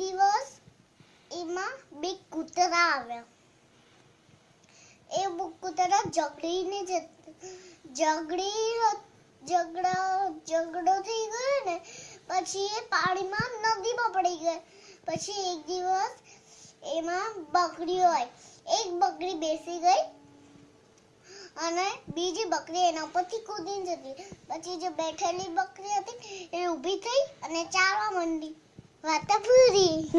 દિવસ એમાં બે કૂતરા આવ્યા એ કૂતરા ઝઘડીને ઝઘડી ઝઘડા ઝઘડો થઈ ગયો ને પછી એ પાણીમાં નદીમાં પડી ગયો પછી એક દિવસ એમાં બકરી હોય એક બકરી બેસી ગઈ અને બીજી બકરી એના ઉપરથી કૂદીને જતી પછી જે બેઠેલી બકરી હતી એ ઊભી થઈ અને ચાલવા માંડી What a booty!